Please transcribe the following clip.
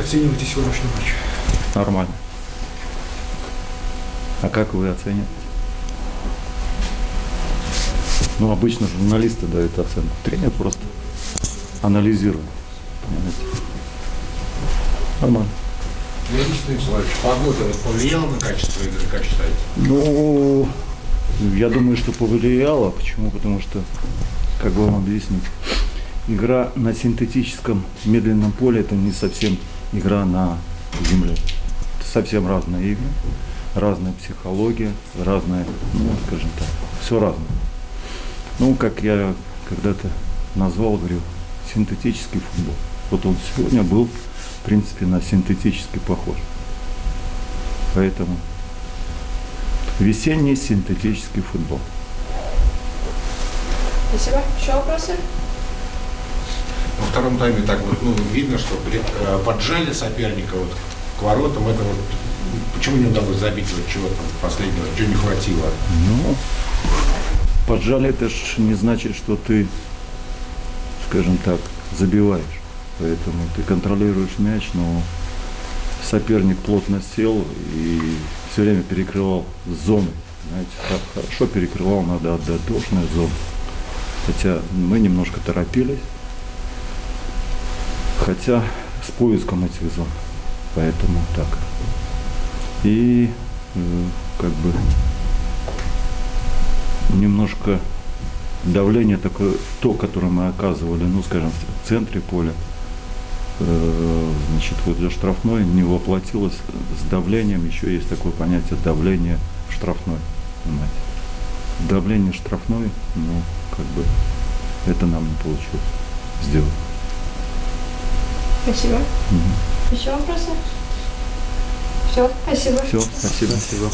оцениваете сегодняшний матч? Нормально. А как вы оцениваете? Ну, обычно журналисты дают оценку. Тренер просто анализирует. Понимаете? Нормально. Леонид Станиславович, погода повлияла на качество игры, как считаете? Ну, я думаю, что повлияло. Почему? Потому что, как бы вам объяснить, игра на синтетическом медленном поле это не совсем игра на земле. Это совсем разные игры, разная психология, разная, ну, скажем так, все разное. Ну, как я когда-то назвал, говорю, синтетический футбол. Вот он сегодня был, в принципе, на синтетический похож. Поэтому весенний синтетический футбол. Спасибо. Еще вопросы? Во втором тайме так вот, ну, видно, что при- э, поджали соперника вот к воротам. Это вот почему не удалось забить вот чего там последнего, чего не хватило? Ну, поджали это ж не значит, что ты, скажем так, забиваешь. Поэтому ты контролируешь мяч, но соперник плотно сел и все время перекрывал зоны. Знаете, хо- хорошо перекрывал, надо отдать должное зону. Хотя мы немножко торопились. Хотя с поиском этих зон. Поэтому так. И э, как бы немножко давление такое, то, которое мы оказывали, ну, скажем, в центре поля, э, значит, возле штрафной не воплотилось с давлением, еще есть такое понятие давление штрафной, понимаете. Давление штрафной, ну, как бы, это нам не получилось сделать. Спасибо. Еще вопросы? Все, спасибо. Все, спасибо. спасибо.